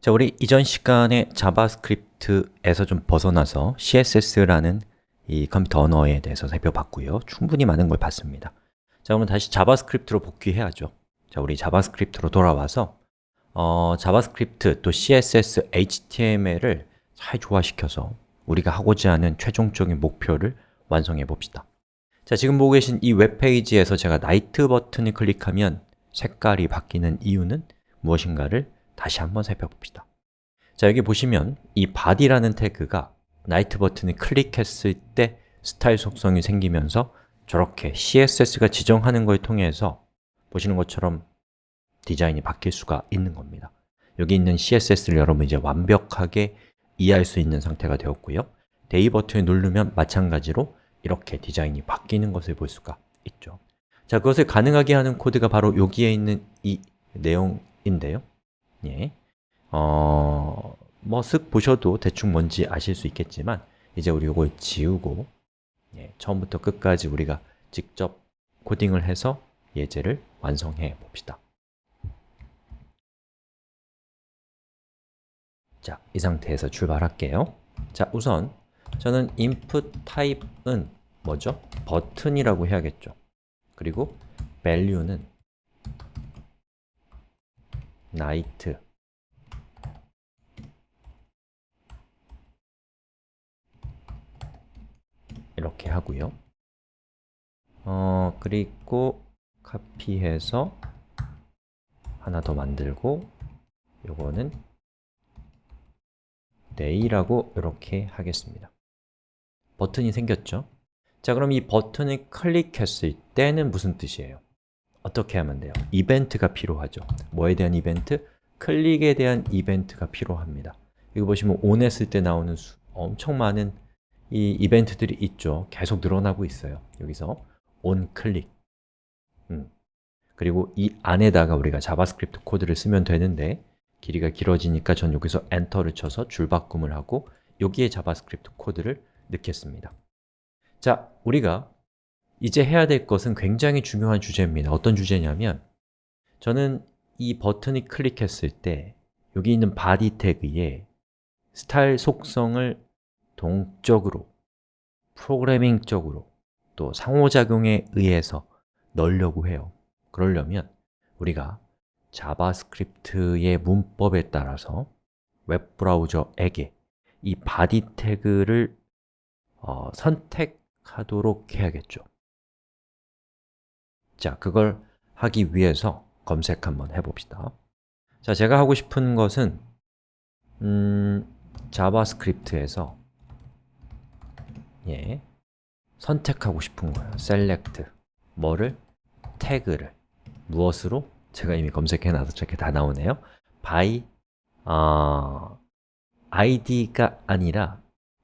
자, 우리 이전 시간에 JavaScript에서 좀 벗어나서 CSS라는 이 컴퓨터 언어에 대해서 살펴봤고요. 충분히 많은 걸 봤습니다. 자, 그러면 다시 JavaScript로 복귀해야죠. 자, 우리 JavaScript로 돌아와서 어, JavaScript 또 CSS, HTML을 잘 조화시켜서 우리가 하고자 하는 최종적인 목표를 완성해 봅시다. 자, 지금 보고 계신 이 웹페이지에서 제가 night 버튼을 클릭하면 색깔이 바뀌는 이유는 무엇인가를 다시 한번 살펴봅시다. 자, 여기 보시면 이 body라는 태그가 night 버튼을 클릭했을 때 스타일 속성이 생기면서 저렇게 CSS가 지정하는 걸 통해서 보시는 것처럼 디자인이 바뀔 수가 있는 겁니다. 여기 있는 CSS를 여러분 이제 완벽하게 이해할 수 있는 상태가 되었고요. day 버튼을 누르면 마찬가지로 이렇게 디자인이 바뀌는 것을 볼 수가 있죠. 자, 그것을 가능하게 하는 코드가 바로 여기에 있는 이 내용인데요 예. 어... 뭐 쓱 보셔도 대충 뭔지 아실 수 있겠지만 이제 우리 이걸 지우고 예, 처음부터 끝까지 우리가 직접 코딩을 해서 예제를 완성해 봅시다 자, 이 상태에서 출발할게요 자, 우선 저는 input type은 뭐죠? 버튼이라고 해야겠죠 그리고 value는 night 이렇게 하고요 어, 그리고 카피해서 하나 더 만들고 요거는 day라고 이렇게 하겠습니다 버튼이 생겼죠? 자, 그럼 이 버튼을 클릭했을 때는 무슨 뜻이에요? 어떻게 하면 돼요? 이벤트가 필요하죠 뭐에 대한 이벤트? 클릭에 대한 이벤트가 필요합니다 이거 보시면 on 했을 때 나오는 수, 엄청 많은 이 이벤트들이 있죠 계속 늘어나고 있어요 여기서 on 클릭 음. 그리고 이 안에다가 우리가 JavaScript 코드를 쓰면 되는데 길이가 길어지니까 전 여기서 enter를 쳐서 줄바꿈을 하고 여기에 JavaScript 코드를 넣겠습니다 자, 우리가 이제 해야 될 것은 굉장히 중요한 주제입니다. 어떤 주제냐면 저는 이 버튼을 클릭했을 때 여기 있는 body 태그에 스타일 속성을 동적으로, 프로그래밍적으로, 또 상호작용에 의해서 넣으려고 해요. 그러려면 우리가 자바스크립트의 문법에 따라서 웹브라우저에게 이 body 태그를 어, 선택하도록 해야겠죠 자, 그걸 하기 위해서 검색 한번 해봅시다. 자, 제가 하고 싶은 것은 음, 자바스크립트에서 예, 선택하고 싶은 거예요. Select 뭐를? 태그를. 무엇으로? 제가 이미 검색해놔서 저렇게 다 나오네요. By 어, id가 아니라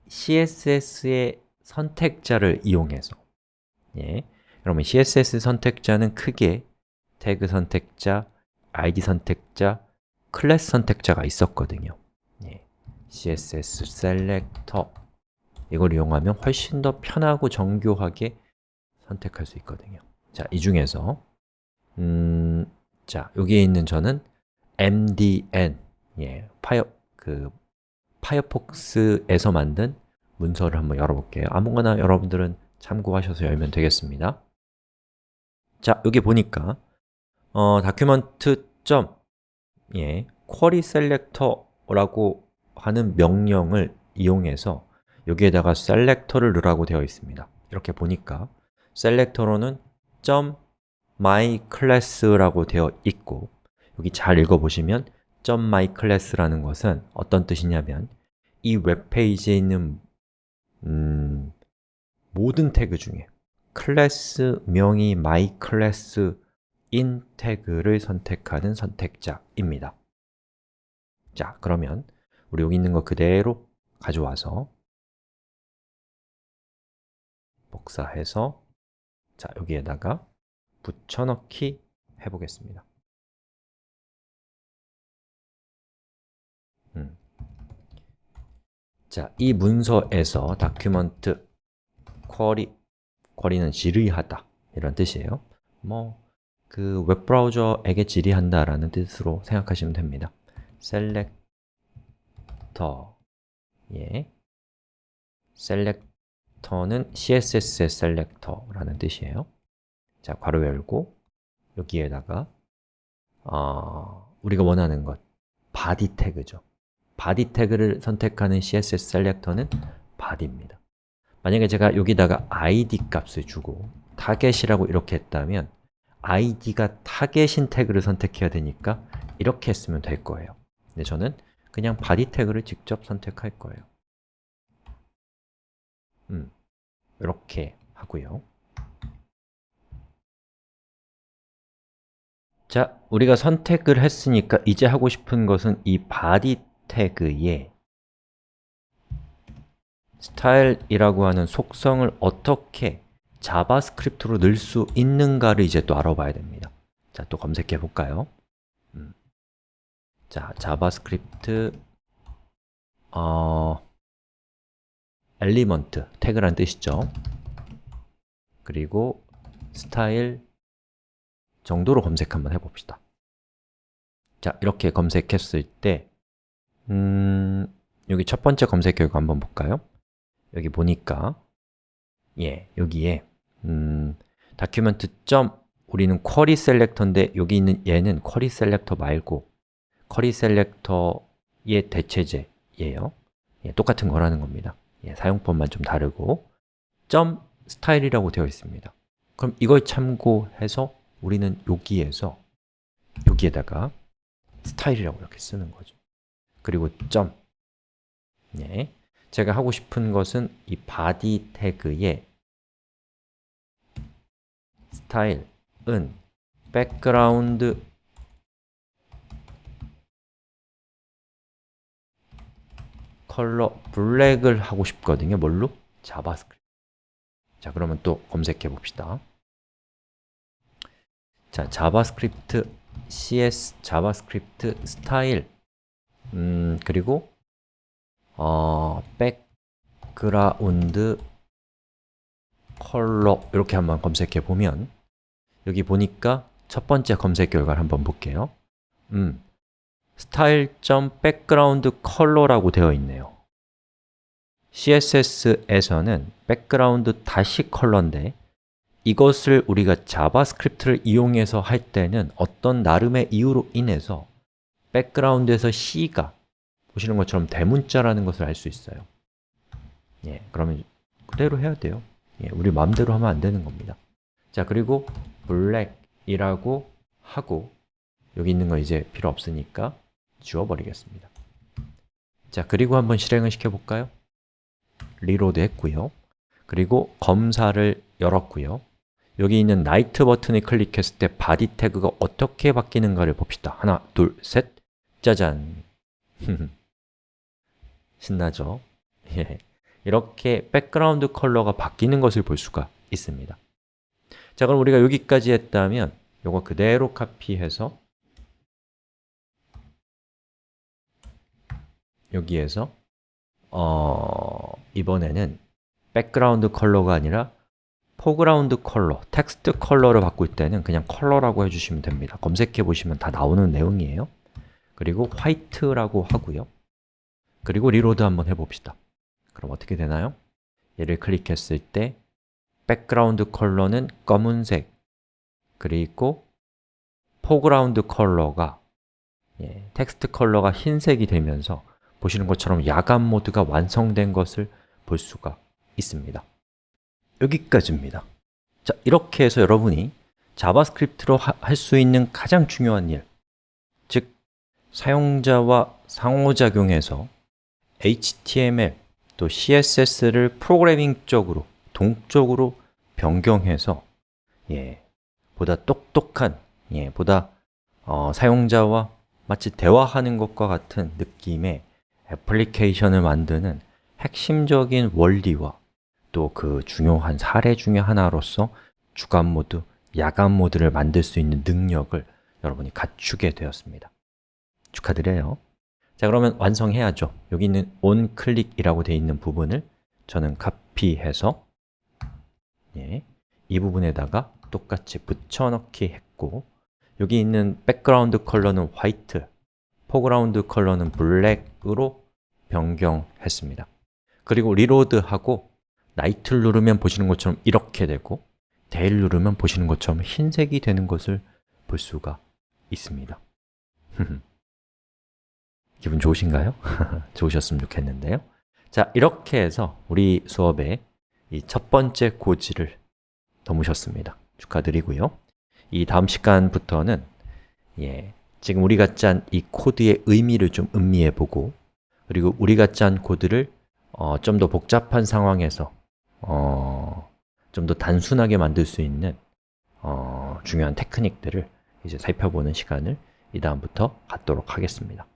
css의 선택자를 이용해서 예, 그러면 css 선택자는 크게 태그 선택자, id 선택자, 클래스 선택자가 있었거든요. 예, css selector 이걸 이용하면 훨씬 더 편하고 정교하게 선택할 수 있거든요. 자, 이 중에서 음, 자, 여기에 있는 저는 MDN 예, 파이어, 그 파이어폭스에서 만든 문서를 한번 열어볼게요. 아무거나 여러분들은 참고하셔서 열면 되겠습니다 자, 여기 보니까 어, 점 예, 쿼리 셀렉터라고 하는 명령을 이용해서 여기에다가 셀렉터를 넣으라고 되어 있습니다. 이렇게 보니까 셀렉터로는 .myClass라고 되어 있고 여기 잘 읽어보시면 .myClass라는 것은 어떤 뜻이냐면 이 웹페이지에 있는 음, 모든 태그 중에 클래스 명이 myClass인 태그를 선택하는 선택자입니다 자, 그러면 우리 여기 있는 거 그대로 가져와서 복사해서 자, 여기에다가 붙여넣기 해보겠습니다 음. 자, 이 문서에서 document query query는 질의하다. 이런 뜻이에요. 뭐 그 웹브라우저에게 질의한다 라는 뜻으로 생각하시면 됩니다. 셀렉터. 예. 셀렉터는 CSS의 셀렉터라는 뜻이에요. 자, 괄호 열고 여기에다가 어, 우리가 원하는 것 body 태그죠. body 태그를 선택하는 CSS 셀렉터는 body입니다 만약에 제가 여기다가 id 값을 주고 target이라고 이렇게 했다면 id가 타겟인 태그를 선택해야 되니까 이렇게 했으면 될 거예요. 근데 저는 그냥 body 태그를 직접 선택할 거예요. 음, 이렇게 하고요. 자, 우리가 선택을 했으니까 이제 하고 싶은 것은 이 body 태그에 스타일이라고 하는 속성을 어떻게 자바스크립트로 넣을 수 있는가를 이제 또 알아봐야 됩니다 자, 또 검색해 볼까요? 음. 자, 자바스크립트 어, element, 태그란 뜻이죠 그리고 스타일 정도로 검색 한번 해봅시다 자, 이렇게 검색했을 때 음, 여기 첫 번째 검색 결과 한번 볼까요? 여기 보니까. 예, 여기에. 음, document 점 우리는 query selector인데 여기 있는 얘는 query selector 말고 query selector의 대체제예요. 예, 똑같은 거라는 겁니다. 예, 사용법만 좀 다르고. 점 스타일이라고 되어 있습니다. 그럼 이걸 참고해서 우리는 여기에서 여기에다가 스타일이라고 이렇게 쓰는 거죠. 그리고 점. 예, 제가 하고 싶은 것은 이 body 태그에 스타일 은 background color black을 하고 싶거든요. 뭘로? 자바스크립트. 자, 그러면 또 검색해 봅시다. 자, 자바스크립트 cs 자바스크립트 스타일 음, 그리고 어, background color 이렇게 한번 검색해 보면 여기 보니까 첫 번째 검색 결과를 한번 볼게요. 음, style.background color라고 되어 있네요. CSS에서는 background 대시 color인데 이것을 우리가 자바스크립트를 이용해서 할 때는 어떤 나름의 이유로 인해서 background에서 C가 보시는 것처럼 대문자라는 것을 알 수 있어요. 예, 그러면 그대로 해야 돼요. 예, 우리 마음대로 하면 안 되는 겁니다. 자, 그리고 black이라고 하고 여기 있는 거 이제 필요 없으니까 지워버리겠습니다. 자, 그리고 한번 실행을 시켜볼까요? Reload 했고요. 그리고 검사를 열었고요. 여기 있는 night 버튼을 클릭했을 때 body 태그가 어떻게 바뀌는가를 봅시다. 하나, 둘, 셋, 짜잔 신나죠? 예. 이렇게 background color가 바뀌는 것을 볼 수가 있습니다 자, 그럼 우리가 여기까지 했다면 이거 그대로 카피해서 여기에서 어, 이번에는 background color가 아니라 foreground color, text color를 바꿀 때는 그냥 color라고 해주시면 됩니다 검색해 보시면 다 나오는 내용이에요 그리고 white라고 하고요 그리고 reload 한번 해봅시다. 그럼 어떻게 되나요? 얘를 클릭했을 때 background color는 검은색 그리고 foreground color가 예, text color가 흰색이 되면서 보시는 것처럼 야간 모드가 완성된 것을 볼 수가 있습니다. 여기까지입니다. 자, 이렇게 해서 여러분이 자바스크립트로 할 수 있는 가장 중요한 일 즉, 사용자와 상호작용해서 HTML 또 CSS를 프로그래밍적으로, 동적으로 변경해서 예, 보다 똑똑한, 예, 보다 어, 사용자와 마치 대화하는 것과 같은 느낌의 애플리케이션을 만드는 핵심적인 원리와 또 그 중요한 사례 중의 하나로서 주간 모드, 야간 모드를 만들 수 있는 능력을 여러분이 갖추게 되었습니다. 축하드려요 자 그러면 완성해야죠. 여기 있는 onClick이라고 되어 있는 부분을 저는 카피해서 예, 이 부분에다가 똑같이 붙여넣기 했고 여기 있는 백그라운드 컬러는 화이트, foreground 컬러는 블랙으로 변경했습니다. 그리고 reload하고 night를 누르면 보시는 것처럼 이렇게 되고 day를 누르면 보시는 것처럼 흰색이 되는 것을 볼 수가 있습니다 기분 좋으신가요? 좋으셨으면 좋겠는데요. 자, 이렇게 해서 우리 수업의 이 첫 번째 고지를 넘으셨습니다. 축하드리고요. 이 다음 시간부터는 예, 지금 우리가 짠 이 코드의 의미를 좀 음미해 보고 그리고 우리가 짠 코드를 어, 좀 더 복잡한 상황에서 어, 좀 더 단순하게 만들 수 있는 어, 중요한 테크닉들을 이제 살펴보는 시간을 이 다음부터 갖도록 하겠습니다